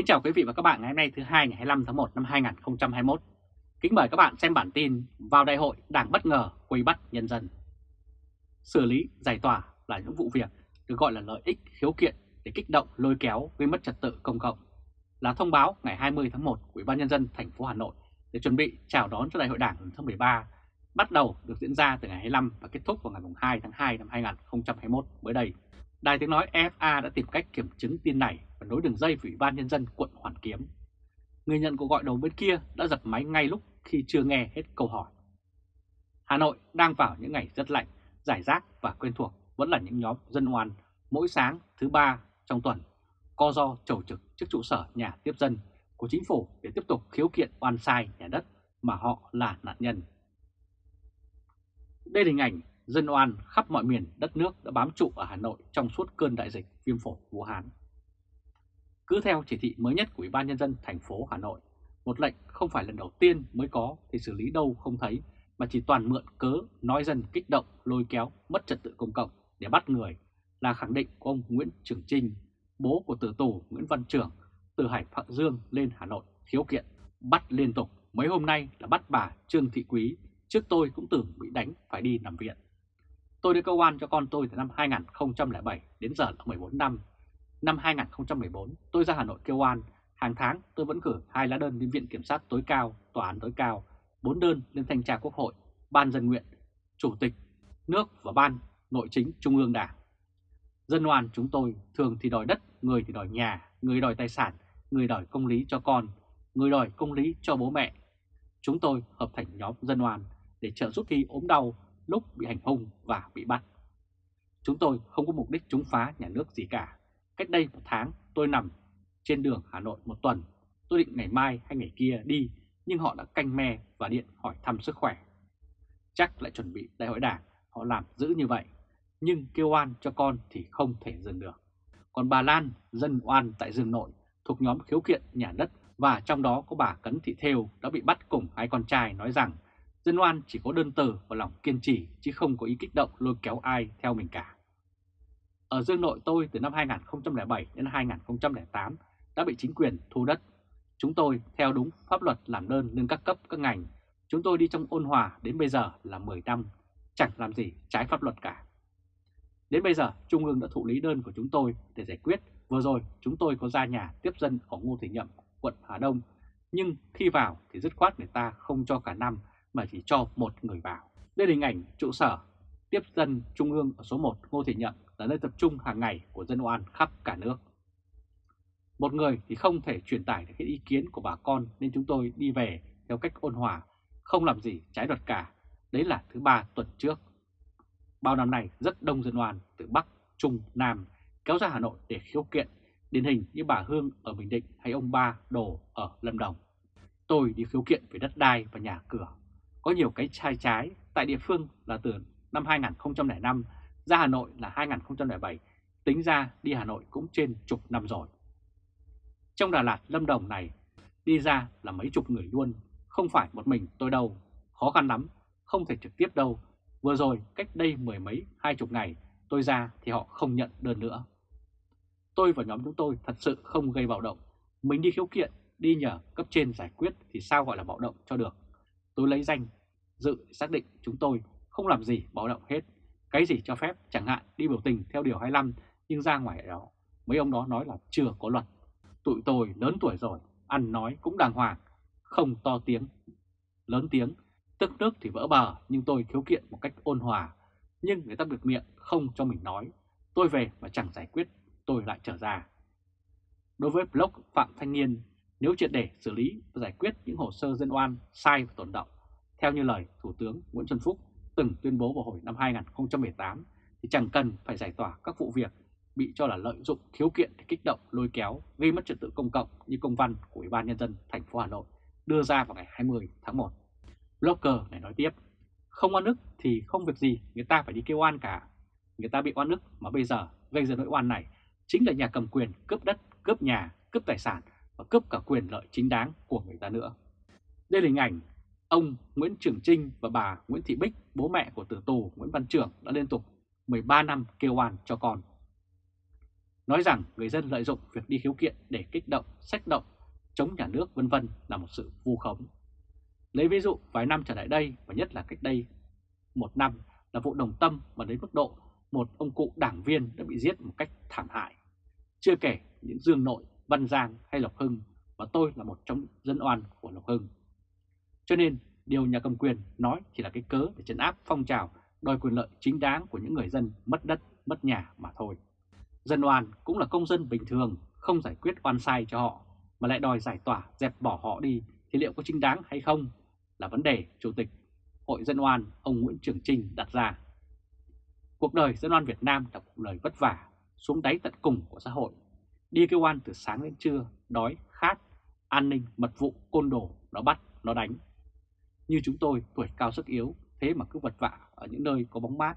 Kính chào quý vị và các bạn ngày hôm nay thứ hai ngày 25 tháng 1 năm 2021. Kính mời các bạn xem bản tin vào đại hội Đảng bất ngờ quay bắt nhân dân. Xử lý, giải tỏa là những vụ việc được gọi là lợi ích, khiếu kiện để kích động, lôi kéo gây mất trật tự công cộng là thông báo ngày 20 tháng 1 của Ủy ban nhân dân thành phố Hà Nội để chuẩn bị chào đón cho đại hội Đảng lần thứ 13 bắt đầu được diễn ra từ ngày 25 và kết thúc vào ngày 2 tháng 2 năm 2021 mới đây. Đài tiếng nói FA đã tìm cách kiểm chứng tin này và nối đường dây với Ủy ban Nhân dân quận Hoàn Kiếm. Người nhận cuộc gọi đầu bên kia đã giật máy ngay lúc khi chưa nghe hết câu hỏi. Hà Nội đang vào những ngày rất lạnh, giải rác và quen thuộc vẫn là những nhóm dân oan mỗi sáng thứ ba trong tuần co do trầu trực trước trụ sở nhà tiếp dân của chính phủ để tiếp tục khiếu kiện oan sai nhà đất mà họ là nạn nhân. Đây là hình ảnh dân oan khắp mọi miền đất nước đã bám trụ ở Hà Nội trong suốt cơn đại dịch viêm phổi Vũ Hán. Cứ theo chỉ thị mới nhất của Ủy ban Nhân dân thành phố Hà Nội, một lệnh không phải lần đầu tiên mới có thì xử lý đâu không thấy mà chỉ toàn mượn cớ nói dân kích động, lôi kéo, mất trật tự công cộng để bắt người là khẳng định của ông Nguyễn Trường Trinh, bố của tử tù Nguyễn Văn Trường từ Hải Phạm Dương lên Hà Nội khiếu kiện, bắt liên tục. Mấy hôm nay là bắt bà Trương Thị Quý, trước tôi cũng tưởng bị đánh phải đi nằm viện. Tôi đưa cơ quan cho con tôi từ năm 2007 đến giờ là 14 năm. Năm 2014 tôi ra Hà Nội kêu oan, hàng tháng tôi vẫn gửi hai lá đơn đến Viện Kiểm sát tối cao, Tòa án tối cao, bốn đơn lên Thanh tra Quốc hội, Ban dân nguyện, Chủ tịch nước và Ban Nội chính Trung ương Đảng. Dân oan chúng tôi thường thì đòi đất, người thì đòi nhà, người đòi tài sản, người đòi công lý cho con, người đòi công lý cho bố mẹ. Chúng tôi hợp thành nhóm dân oan để trợ giúp khi ốm đau lúc bị hành hung và bị bắt. Chúng tôi không có mục đích chống phá nhà nước gì cả. Cách đây một tháng tôi nằm trên đường Hà Nội một tuần. Tôi định ngày mai hay ngày kia đi nhưng họ đã canh me và điện hỏi thăm sức khỏe. Chắc lại chuẩn bị đại hội đảng, họ làm giữ như vậy. Nhưng kêu oan cho con thì không thể dừng được. Còn bà Lan, dân oan tại Dương Nội, thuộc nhóm khiếu kiện nhà đất và trong đó có bà Cấn Thị Thêu đã bị bắt cùng hai con trai nói rằng Dân oan chỉ có đơn từ và lòng kiên trì chứ không có ý kích động lôi kéo ai theo mình cả. Ở Dương Nội tôi từ năm 2007 đến 2008 đã bị chính quyền thu đất. Chúng tôi theo đúng pháp luật làm đơn lên các cấp các ngành. Chúng tôi đi trong ôn hòa đến bây giờ là 10 năm, chẳng làm gì trái pháp luật cả. Đến bây giờ Trung ương đã thụ lý đơn của chúng tôi để giải quyết. Vừa rồi chúng tôi có ra nhà tiếp dân ở Ngô Thị Nhậm, quận Hà Đông. Nhưng khi vào thì dứt khoát người ta không cho cả năm mà chỉ cho một người vào. Đây là hình ảnh trụ sở tiếp dân Trung ương ở số 1 Ngô Thị Nhậm là nơi tập trung hàng ngày của dân oan khắp cả nước. Một người thì không thể truyền tải được cái ý kiến của bà con nên chúng tôi đi về theo cách ôn hòa, không làm gì trái luật cả. Đấy là thứ ba tuần trước. Bao năm nay rất đông dân oan từ Bắc, Trung, Nam kéo ra Hà Nội để khiếu kiện, điển hình như bà Hương ở Bình Định hay ông Ba Đồ ở Lâm Đồng. Tôi đi khiếu kiện về đất đai và nhà cửa có nhiều cái sai trái tại địa phương là từ năm 2005 ra Hà Nội là 2007, tính ra đi Hà Nội cũng trên chục năm rồi. Trong Đà Lạt, Lâm Đồng này, đi ra là mấy chục người luôn, không phải một mình tôi đâu, khó khăn lắm, không thể trực tiếp đâu. Vừa rồi, cách đây mười mấy, hai chục ngày, tôi ra thì họ không nhận đơn nữa. Tôi và nhóm chúng tôi thật sự không gây bạo động. Mình đi khiếu kiện, đi nhờ cấp trên giải quyết thì sao gọi là bạo động cho được. Tôi lấy danh dự xác định chúng tôi không làm gì báo động hết. Cái gì cho phép chẳng hạn đi biểu tình theo điều 25 nhưng ra ngoài đó mấy ông đó nói là chưa có luật. Tụi tôi lớn tuổi rồi, ăn nói cũng đàng hoàng, không to tiếng, lớn tiếng, tức nước thì vỡ bờ nhưng tôi khiếu kiện một cách ôn hòa. Nhưng người ta bịt miệng không cho mình nói, tôi về mà chẳng giải quyết, tôi lại trở ra. Đối với blog Phạm Thanh Niên, nếu triệt để xử lý và giải quyết những hồ sơ dân oan sai và tồn động, theo như lời Thủ tướng Nguyễn Xuân Phúc từng tuyên bố vào hồi năm 2018, thì chẳng cần phải giải tỏa các vụ việc bị cho là lợi dụng khiếu kiện để kích động lôi kéo gây mất trật tự công cộng như công văn của Ủy ban Nhân dân thành phố Hà Nội đưa ra vào ngày 20 tháng 1. Blogger này nói tiếp, không oan ức thì không việc gì người ta phải đi kêu oan cả. Người ta bị oan ức mà bây giờ gây ra nỗi oan này chính là nhà cầm quyền cướp đất, cướp nhà, cướp tài sản và cướp cả quyền lợi chính đáng của người ta nữa. Đây là hình ảnh ông Nguyễn Trường Trinh và bà Nguyễn Thị Bích, bố mẹ của tử tù Nguyễn Văn Trường đã liên tục 13 năm kêu oan cho con. nói rằng người dân lợi dụng việc đi khiếu kiện để kích động, sách động, chống nhà nước vân vân là một sự vu khống. Lấy ví dụ vài năm trở lại đây và nhất là cách đây một năm là vụ đồng tâm mà đến mức độ một ông cụ đảng viên đã bị giết một cách thảm hại. Chưa kể những Dương Nội, Văn Giang hay Lộc Hưng và tôi là một trong dân oan của Lộc Hưng. Cho nên điều nhà cầm quyền nói chỉ là cái cớ để chấn áp phong trào đòi quyền lợi chính đáng của những người dân mất đất, mất nhà mà thôi. Dân oan cũng là công dân bình thường, không giải quyết oan sai cho họ, mà lại đòi giải tỏa, dẹp bỏ họ đi thì liệu có chính đáng hay không là vấn đề Chủ tịch Hội Dân oan ông Nguyễn Trường Trinh đặt ra. Cuộc đời dân oan Việt Nam là cuộc đời vất vả, xuống đáy tận cùng của xã hội, đi kêu oan từ sáng đến trưa, đói, khát, an ninh, mật vụ, côn đồ, nó bắt, nó đánh. Như chúng tôi tuổi cao sức yếu, thế mà cứ vật vạ ở những nơi có bóng mát.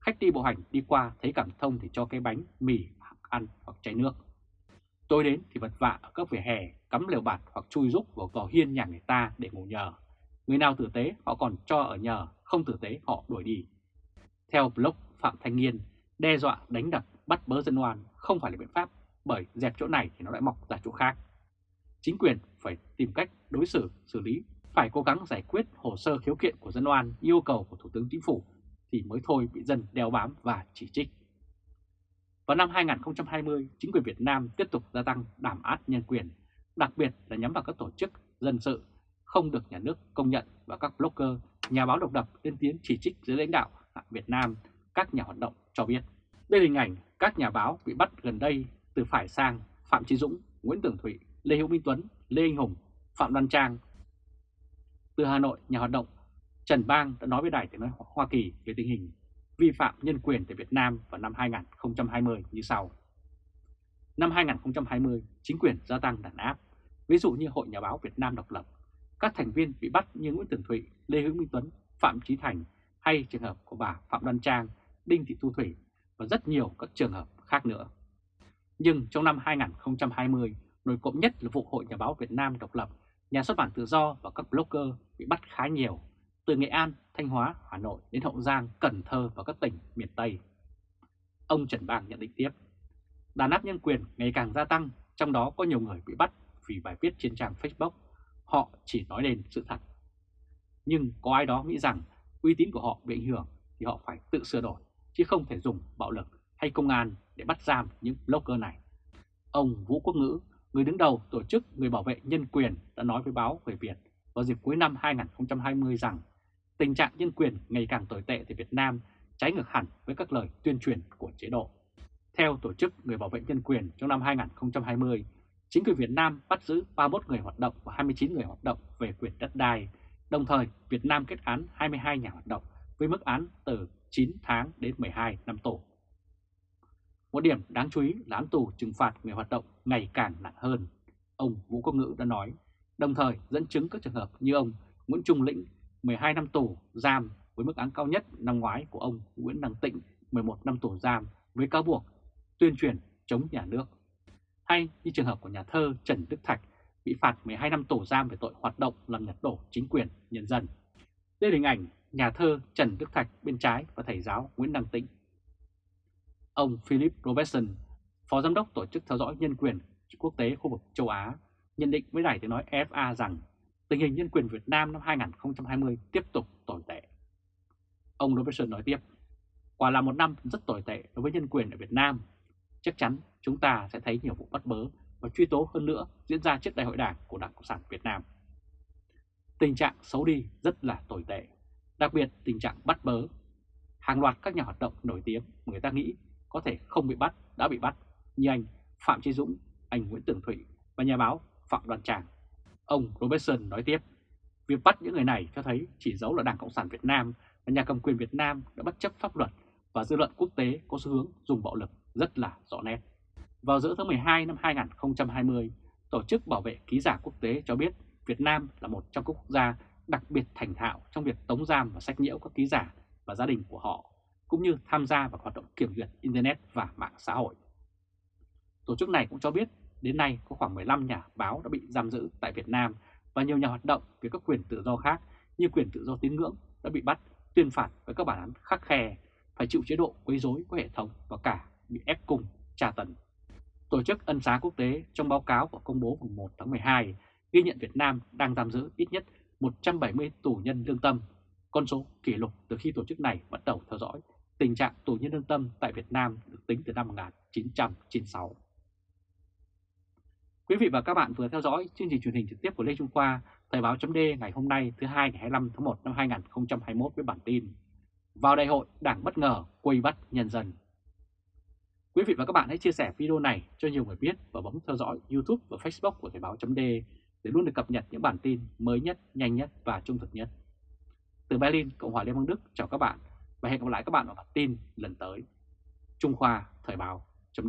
Khách đi bộ hành đi qua thấy cảm thông thì cho cái bánh, mì, ăn hoặc chai nước. Tôi đến thì vật vạ ở các vỉa hè, cắm lều bạt hoặc chui rúc vào vò hiên nhà người ta để ngủ nhờ. Người nào tử tế họ còn cho ở nhờ, không tử tế họ đuổi đi. Theo blog Phạm Thanh Nghiên, đe dọa đánh đập bắt bớ dân oan không phải là biện pháp bởi dẹp chỗ này thì nó lại mọc ra chỗ khác. Chính quyền phải tìm cách đối xử, xử lý, phải cố gắng giải quyết hồ sơ khiếu kiện của dân oan yêu cầu của Thủ tướng Chính phủ thì mới thôi bị dân đeo bám và chỉ trích. Vào năm 2020, chính quyền Việt Nam tiếp tục gia tăng đảm áp nhân quyền, đặc biệt là nhắm vào các tổ chức dân sự không được nhà nước công nhận và các blogger, nhà báo độc lập lên tiếng chỉ trích dưới lãnh đạo Việt Nam, các nhà hoạt động cho biết. Đây là hình ảnh các nhà báo bị bắt gần đây từ phải sang Phạm Chí Dũng, Nguyễn Tường Thụy, Lê Hữu Minh Tuấn, Lê Anh Hùng, Phạm đoan Trang. Từ Hà Nội, nhà hoạt động Trần Bang đã nói với Đài tiếng nói Hoa Kỳ về tình hình vi phạm nhân quyền tại Việt Nam vào năm 2020 như sau. Năm 2020, chính quyền gia tăng đàn áp, ví dụ như Hội Nhà báo Việt Nam độc lập. Các thành viên bị bắt như Nguyễn Tường Thụy, Lê Hữu Minh Tuấn, Phạm Chí Thành hay trường hợp của bà Phạm đoan Trang, Đinh Thị Thu Thủy và rất nhiều các trường hợp khác nữa. Nhưng trong năm 2020, nổi cộng nhất là vụ Hội Nhà báo Việt Nam độc lập, nhà xuất bản tự do và các blogger bị bắt khá nhiều, từ Nghệ An, Thanh Hóa, Hà Nội đến Hậu Giang, Cần Thơ và các tỉnh miền Tây. Ông Trần Bang nhận định tiếp, đàn áp nhân quyền ngày càng gia tăng, trong đó có nhiều người bị bắt vì bài viết trên trang Facebook. Họ chỉ nói lên sự thật. Nhưng có ai đó nghĩ rằng uy tín của họ bị ảnh hưởng thì họ phải tự sửa đổi, chứ không thể dùng bạo lực hay công an để bắt giam những blogger này. Ông Vũ Quốc Ngữ, người đứng đầu tổ chức Người Bảo vệ Nhân quyền đã nói với báo Người Việt vào dịp cuối năm 2020 rằng tình trạng nhân quyền ngày càng tồi tệ tại Việt Nam trái ngược hẳn với các lời tuyên truyền của chế độ. Theo Tổ chức Người Bảo vệ Nhân quyền trong năm 2020, chính quyền Việt Nam bắt giữ 31 người hoạt động và 29 người hoạt động về quyền đất đai. Đồng thời, Việt Nam kết án 22 nhà hoạt động với mức án từ 9 tháng đến 12 năm tù. Một điểm đáng chú ý là án tù trừng phạt người hoạt động ngày càng nặng hơn. Ông Vũ Quốc Ngữ đã nói, đồng thời dẫn chứng các trường hợp như ông Nguyễn Trung Lĩnh 12 năm tù giam với mức án cao nhất năm ngoái của ông Nguyễn Đăng Tịnh 11 năm tù giam với cáo buộc tuyên truyền chống nhà nước. Hay như trường hợp của nhà thơ Trần Đức Thạch bị phạt 12 năm tù giam về tội hoạt động làm nhật đổ chính quyền nhân dân. Đây là hình ảnh nhà thơ Trần Đức Thạch bên trái và thầy giáo Nguyễn Đăng Tĩnh. Ông Philip Robertson, Phó Giám đốc Tổ chức Theo dõi Nhân quyền Quốc tế khu vực châu Á, nhận định với đài tiếng nói FA rằng tình hình nhân quyền Việt Nam năm 2020 tiếp tục tồi tệ. Ông Robertson nói tiếp, quả là một năm rất tồi tệ đối với nhân quyền ở Việt Nam. Chắc chắn chúng ta sẽ thấy nhiều vụ bắt bớ và truy tố hơn nữa diễn ra trước đại hội đảng của Đảng Cộng sản Việt Nam. Tình trạng xấu đi rất là tồi tệ, đặc biệt tình trạng bắt bớ. Hàng loạt các nhà hoạt động nổi tiếng mà người ta nghĩ có thể không bị bắt đã bị bắt như anh Phạm Trí Dũng, anh Nguyễn Tường Thụy và nhà báo Phạm đoàn Tràng. Ông Robertson nói tiếp, việc bắt những người này cho thấy chỉ dấu là Đảng Cộng sản Việt Nam và nhà cầm quyền Việt Nam đã bất chấp pháp luật và dư luận quốc tế có xu hướng dùng bạo lực rất là rõ nét. Vào giữa tháng 12 năm 2020, Tổ chức Bảo vệ Ký giả Quốc tế cho biết Việt Nam là một trong các quốc gia đặc biệt thành thạo trong việc tống giam và sách nhiễu các ký giả và gia đình của họ, cũng như tham gia vào hoạt động kiểm duyệt Internet và mạng xã hội. Tổ chức này cũng cho biết đến nay có khoảng 15 nhà báo đã bị giam giữ tại Việt Nam và nhiều nhà hoạt động về các quyền tự do khác như quyền tự do tín ngưỡng đã bị bắt, tuyên phạt với các bản án khắc khe, phải chịu chế độ quấy rối của hệ thống và cả bị ép cung, tra tấn. Tổ chức Ân xá Quốc tế trong báo cáo của công bố mùng 1 tháng 12 ghi nhận Việt Nam đang giam giữ ít nhất 170 tù nhân lương tâm, con số kỷ lục từ khi tổ chức này bắt đầu theo dõi tình trạng tù nhân lương tâm tại Việt Nam được tính từ năm 1996. Quý vị và các bạn vừa theo dõi chương trình truyền hình trực tiếp của Lê Trung Khoa, Thời báo chấm ngày hôm nay thứ hai ngày 25 tháng 1 năm 2021 với bản tin Vào đại hội Đảng bất ngờ quay bắt nhân dân. Quý vị và các bạn hãy chia sẻ video này cho nhiều người biết và bấm theo dõi YouTube và Facebook của Thời báo chấm để luôn được cập nhật những bản tin mới nhất, nhanh nhất và trung thực nhất. Từ Berlin, Cộng hòa Liên bang Đức chào các bạn và hẹn gặp lại các bạn ở bản tin lần tới. Trung Khoa Thời báo chấm